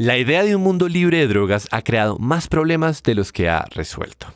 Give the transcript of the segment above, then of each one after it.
La idea de un mundo libre de drogas ha creado más problemas de los que ha resuelto.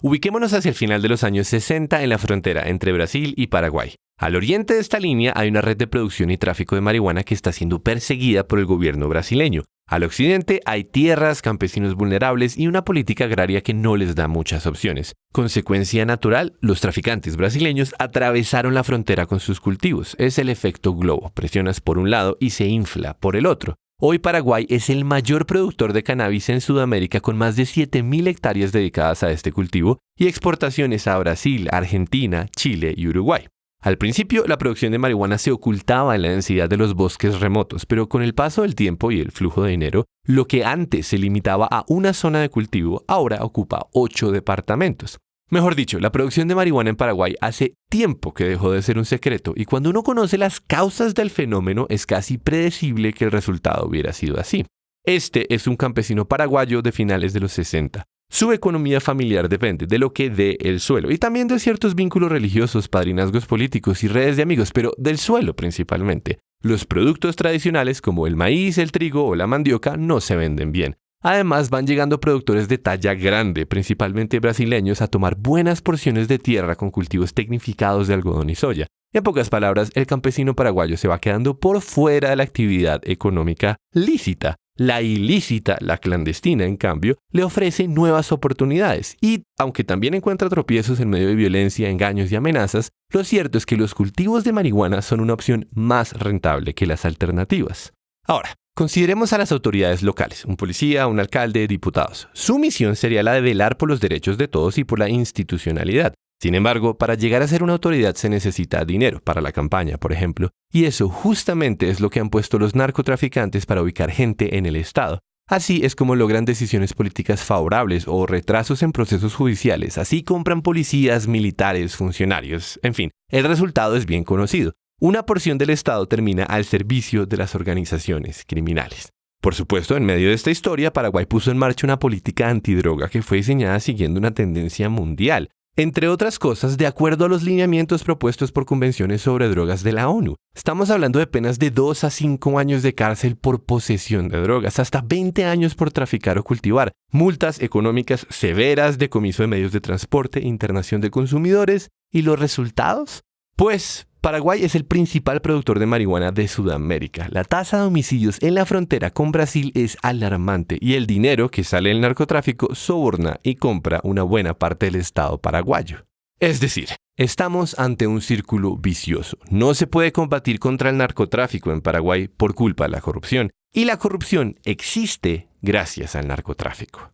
Ubiquémonos hacia el final de los años 60 en la frontera entre Brasil y Paraguay. Al oriente de esta línea hay una red de producción y tráfico de marihuana que está siendo perseguida por el gobierno brasileño. Al occidente hay tierras, campesinos vulnerables y una política agraria que no les da muchas opciones. Consecuencia natural, los traficantes brasileños atravesaron la frontera con sus cultivos. Es el efecto globo. Presionas por un lado y se infla por el otro. Hoy Paraguay es el mayor productor de cannabis en Sudamérica con más de 7.000 hectáreas dedicadas a este cultivo y exportaciones a Brasil, Argentina, Chile y Uruguay. Al principio, la producción de marihuana se ocultaba en la densidad de los bosques remotos, pero con el paso del tiempo y el flujo de dinero, lo que antes se limitaba a una zona de cultivo ahora ocupa ocho departamentos. Mejor dicho, la producción de marihuana en Paraguay hace tiempo que dejó de ser un secreto y cuando uno conoce las causas del fenómeno es casi predecible que el resultado hubiera sido así. Este es un campesino paraguayo de finales de los 60. Su economía familiar depende de lo que dé el suelo y también de ciertos vínculos religiosos, padrinazgos políticos y redes de amigos, pero del suelo principalmente. Los productos tradicionales como el maíz, el trigo o la mandioca no se venden bien. Además, van llegando productores de talla grande, principalmente brasileños, a tomar buenas porciones de tierra con cultivos tecnificados de algodón y soya. En pocas palabras, el campesino paraguayo se va quedando por fuera de la actividad económica lícita. La ilícita, la clandestina, en cambio, le ofrece nuevas oportunidades y, aunque también encuentra tropiezos en medio de violencia, engaños y amenazas, lo cierto es que los cultivos de marihuana son una opción más rentable que las alternativas. Ahora, Consideremos a las autoridades locales, un policía, un alcalde, diputados. Su misión sería la de velar por los derechos de todos y por la institucionalidad. Sin embargo, para llegar a ser una autoridad se necesita dinero para la campaña, por ejemplo, y eso justamente es lo que han puesto los narcotraficantes para ubicar gente en el Estado. Así es como logran decisiones políticas favorables o retrasos en procesos judiciales, así compran policías, militares, funcionarios, en fin, el resultado es bien conocido una porción del Estado termina al servicio de las organizaciones criminales. Por supuesto, en medio de esta historia, Paraguay puso en marcha una política antidroga que fue diseñada siguiendo una tendencia mundial, entre otras cosas, de acuerdo a los lineamientos propuestos por convenciones sobre drogas de la ONU. Estamos hablando de penas de 2 a 5 años de cárcel por posesión de drogas, hasta 20 años por traficar o cultivar, multas económicas severas, decomiso de medios de transporte, internación de consumidores, ¿y los resultados? Pues Paraguay es el principal productor de marihuana de Sudamérica. La tasa de homicidios en la frontera con Brasil es alarmante y el dinero que sale del narcotráfico soborna y compra una buena parte del Estado paraguayo. Es decir, estamos ante un círculo vicioso. No se puede combatir contra el narcotráfico en Paraguay por culpa de la corrupción y la corrupción existe gracias al narcotráfico.